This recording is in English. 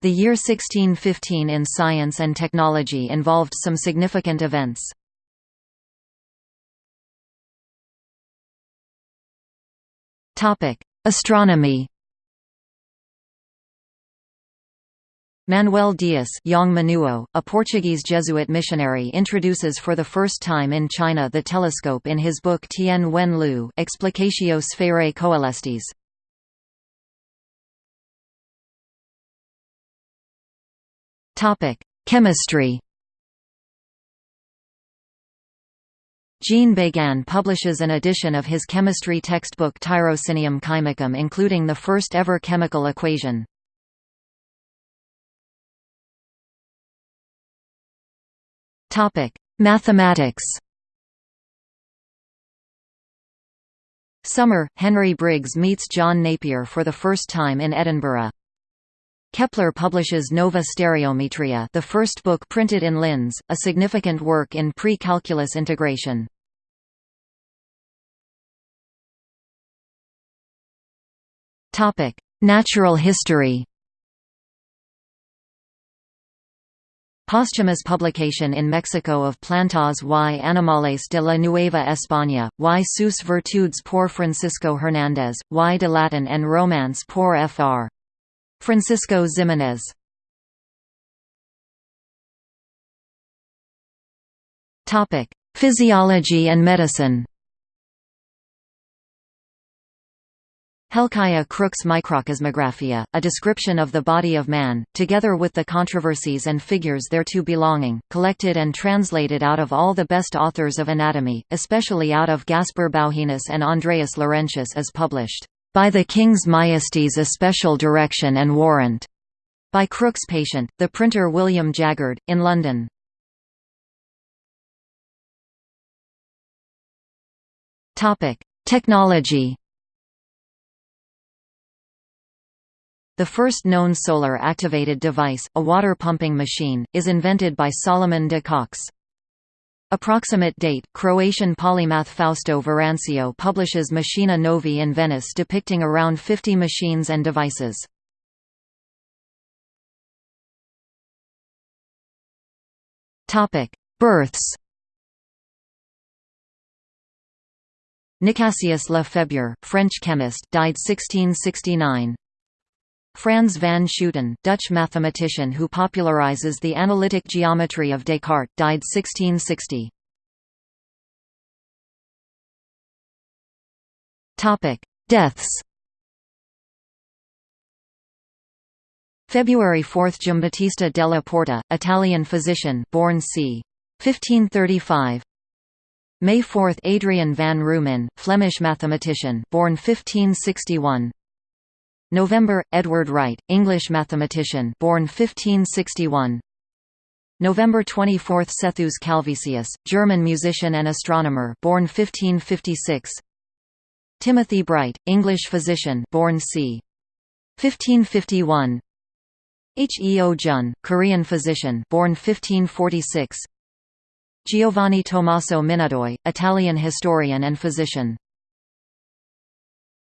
The year 1615 in science and technology involved some significant events. Astronomy Manuel Dias Manuo, a Portuguese Jesuit missionary introduces for the first time in China the telescope in his book Tien Wen Lu Explicatio Sphaerae Coelestis. Chemistry Jean Beguin publishes an edition of his chemistry textbook Tirocinium chymicum including the first ever chemical equation. Mathematics Summer, Henry Briggs meets John Napier for the first time in Edinburgh. Kepler publishes Nova Stereometria the first book printed in Linz, a significant work in pre-calculus integration. Natural history Posthumous publication in Mexico of Plantas y Animales de la Nueva España, y sus virtudes por Francisco Hernández, y de Latin and Romance por Fr. Francisco Ximénez Physiology and medicine. Helkiah Crooke's Microcosmographia, a description of the body of man, together with the controversies and figures thereto belonging, collected and translated out of all the best authors of anatomy, especially out of Gaspar Bauhinus and Andreas Laurentius is published, "...by the King's Majesty's especial direction and warrant." By Crooke's patient, the printer William Jaggard, in London. Technology The first known solar-activated device, a water-pumping machine, is invented by Salomon de Caus. Approximate date – Croatian polymath Fausto Verancio publishes Machinae Novae in Venice depicting around 50 machines and devices. Births Nicasius Lefebvre, French chemist, died 1669. Frans van Schooten, Dutch mathematician who popularizes the analytic geometry of Descartes, died 1660. Topic: Deaths. February 4 – Giambattista della Porta, Italian physician born c. 1535 May 4 – Adrian van Roomen, Flemish mathematician born 1561 November Edward Wright, English mathematician, born 1561. November 24 Sethus Calvisius, German musician and astronomer, born 1556. Timothy Bright, English physician, born c. 1551. H. E. O. Jun, Korean physician, born 1546. Giovanni Tommaso Minadoi, Italian historian and physician.